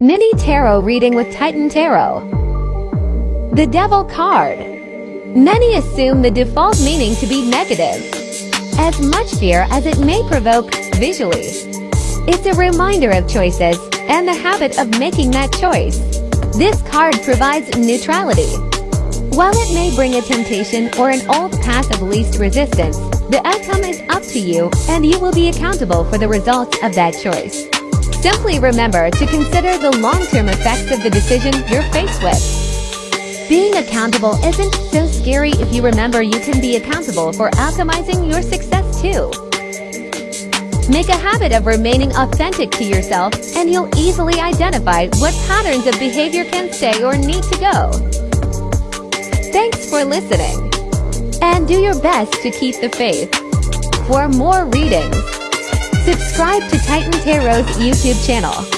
Mini Tarot reading with Titan Tarot. The Devil card. Many assume the default meaning to be negative, as much fear as it may provoke visually. It's a reminder of choices and the habit of making that choice. This card provides neutrality. While it may bring a temptation or an old path of least resistance, the outcome is up to you and you will be accountable for the results of that choice. Simply remember to consider the long-term effects of the decision you're faced with. Being accountable isn't so scary if you remember you can be accountable for alchemizing your success too. Make a habit of remaining authentic to yourself and you'll easily identify what patterns of behavior can stay or need to go. Thanks for listening. And do your best to keep the faith. For more readings, Subscribe to Titan Tarot's YouTube channel.